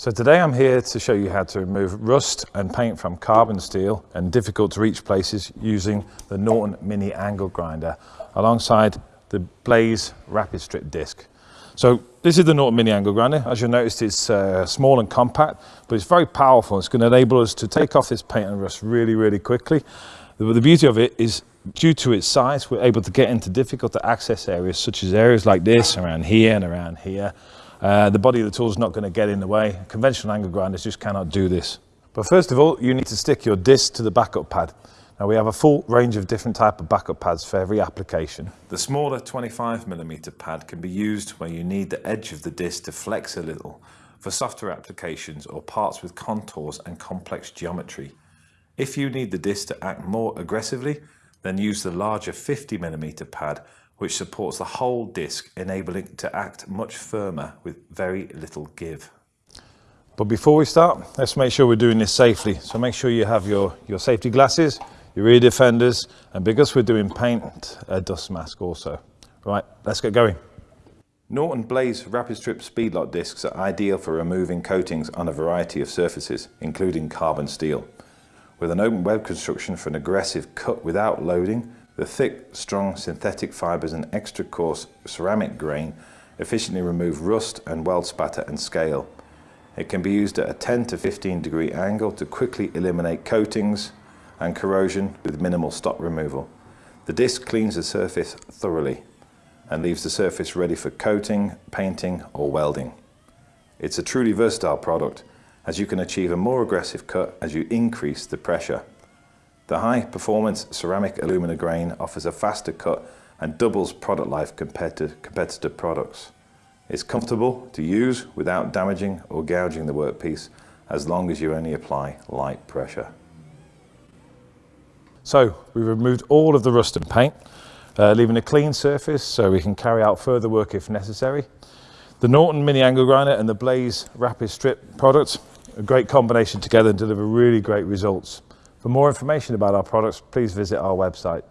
So today I'm here to show you how to remove rust and paint from carbon steel and difficult to reach places using the Norton Mini Angle Grinder alongside the Blaze Rapid Strip disc. So this is the Norton Mini Angle Grinder. As you'll notice it's uh, small and compact but it's very powerful. It's going to enable us to take off this paint and rust really really quickly. The, the beauty of it is due to its size we're able to get into difficult to access areas such as areas like this around here and around here uh, the body of the tool is not going to get in the way. Conventional angle grinders just cannot do this. But first of all, you need to stick your disc to the backup pad. Now we have a full range of different type of backup pads for every application. The smaller 25mm pad can be used where you need the edge of the disc to flex a little for softer applications or parts with contours and complex geometry. If you need the disc to act more aggressively, then use the larger 50mm pad which supports the whole disc, enabling it to act much firmer with very little give. But before we start, let's make sure we're doing this safely. So make sure you have your, your safety glasses, your ear defenders, and because we're doing paint, a dust mask also. Right, let's get going. Norton Blaze Rapid Strip Speed-Lok discs are ideal for removing coatings on a variety of surfaces, including carbon steel. With an open web construction for an aggressive cut without loading, the thick, strong synthetic fibres and extra coarse ceramic grain efficiently remove rust and weld spatter and scale. It can be used at a 10 to 15 degree angle to quickly eliminate coatings and corrosion with minimal stock removal. The disc cleans the surface thoroughly and leaves the surface ready for coating, painting or welding. It's a truly versatile product as you can achieve a more aggressive cut as you increase the pressure. The high performance ceramic alumina grain offers a faster cut and doubles product life compared to competitor products. It's comfortable to use without damaging or gouging the workpiece as long as you only apply light pressure. So we've removed all of the rust and paint, uh, leaving a clean surface so we can carry out further work if necessary. The Norton Mini Angle Grinder and the Blaze Rapid Strip products, a great combination together and deliver really great results. For more information about our products, please visit our website.